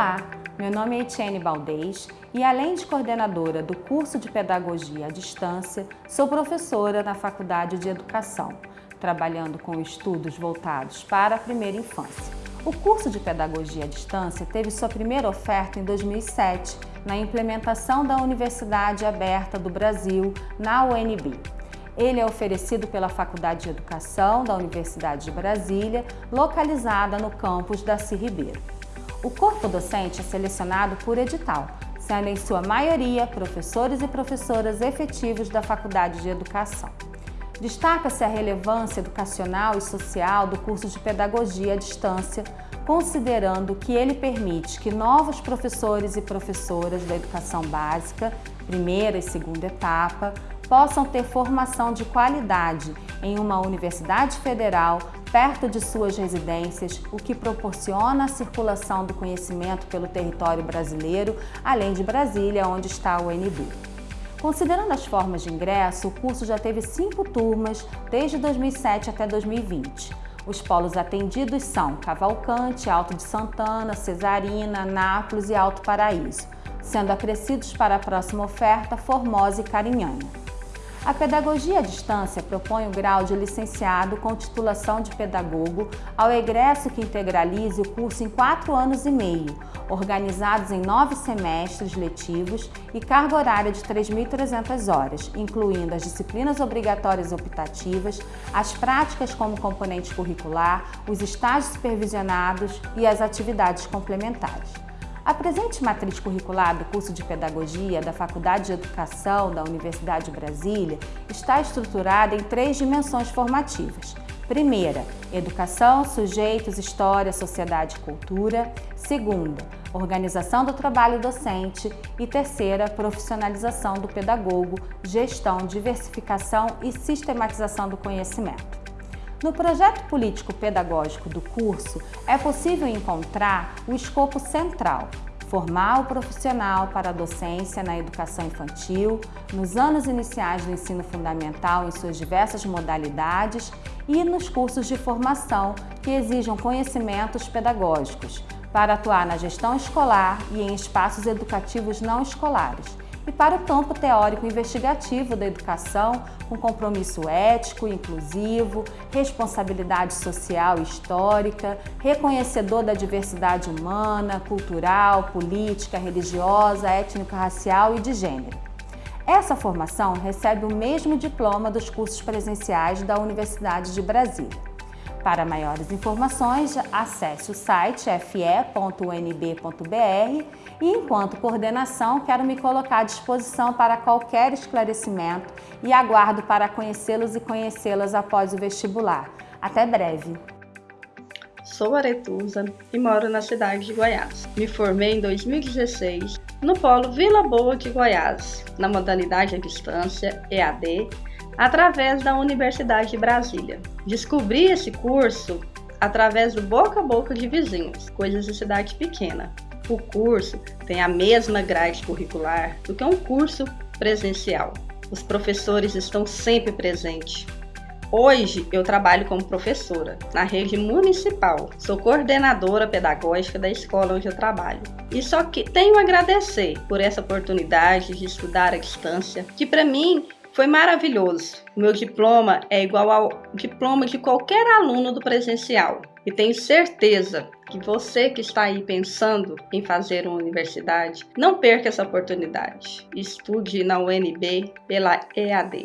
Olá, meu nome é Etienne Baldez e além de coordenadora do curso de Pedagogia à Distância, sou professora na Faculdade de Educação, trabalhando com estudos voltados para a primeira infância. O curso de Pedagogia à Distância teve sua primeira oferta em 2007, na implementação da Universidade Aberta do Brasil, na UNB. Ele é oferecido pela Faculdade de Educação da Universidade de Brasília, localizada no campus da Ribeiro. O corpo docente é selecionado por edital, sendo em sua maioria professores e professoras efetivos da Faculdade de Educação. Destaca-se a relevância educacional e social do curso de Pedagogia à Distância, considerando que ele permite que novos professores e professoras da educação básica, primeira e segunda etapa, possam ter formação de qualidade em uma universidade federal perto de suas residências, o que proporciona a circulação do conhecimento pelo território brasileiro, além de Brasília, onde está o UNB. Considerando as formas de ingresso, o curso já teve cinco turmas desde 2007 até 2020. Os polos atendidos são Cavalcante, Alto de Santana, Cesarina, Nápoles e Alto Paraíso, sendo acrescidos para a próxima oferta Formosa e Carinhanha. A pedagogia à distância propõe o grau de licenciado com titulação de pedagogo ao egresso que integralize o curso em quatro anos e meio, organizados em nove semestres letivos e carga horária de 3.300 horas, incluindo as disciplinas obrigatórias optativas, as práticas como componente curricular, os estágios supervisionados e as atividades complementares. A presente matriz curricular do curso de Pedagogia da Faculdade de Educação da Universidade de Brasília está estruturada em três dimensões formativas. Primeira, Educação, Sujeitos, História, Sociedade e Cultura. Segunda, Organização do Trabalho Docente. E terceira, Profissionalização do Pedagogo, Gestão, Diversificação e Sistematização do Conhecimento. No projeto político-pedagógico do curso, é possível encontrar o escopo central, formar o profissional para a docência na educação infantil, nos anos iniciais do ensino fundamental em suas diversas modalidades e nos cursos de formação que exijam conhecimentos pedagógicos, para atuar na gestão escolar e em espaços educativos não escolares, e para o campo teórico investigativo da educação, com compromisso ético, inclusivo, responsabilidade social e histórica, reconhecedor da diversidade humana, cultural, política, religiosa, étnico-racial e de gênero. Essa formação recebe o mesmo diploma dos cursos presenciais da Universidade de Brasília. Para maiores informações, acesse o site fe.unb.br e, enquanto coordenação, quero me colocar à disposição para qualquer esclarecimento e aguardo para conhecê-los e conhecê-las após o vestibular. Até breve! Sou Aretusa e moro na cidade de Goiás. Me formei em 2016 no Polo Vila Boa de Goiás, na modalidade à distância EAD através da Universidade de Brasília. Descobri esse curso através do boca a boca de vizinhos, coisas de cidade pequena. O curso tem a mesma grade curricular do que um curso presencial. Os professores estão sempre presentes. Hoje eu trabalho como professora na rede municipal. Sou coordenadora pedagógica da escola onde eu trabalho. E só que tenho a agradecer por essa oportunidade de estudar à distância, que para mim foi maravilhoso. O meu diploma é igual ao diploma de qualquer aluno do presencial. E tenho certeza que você que está aí pensando em fazer uma universidade, não perca essa oportunidade. Estude na UNB pela EAD.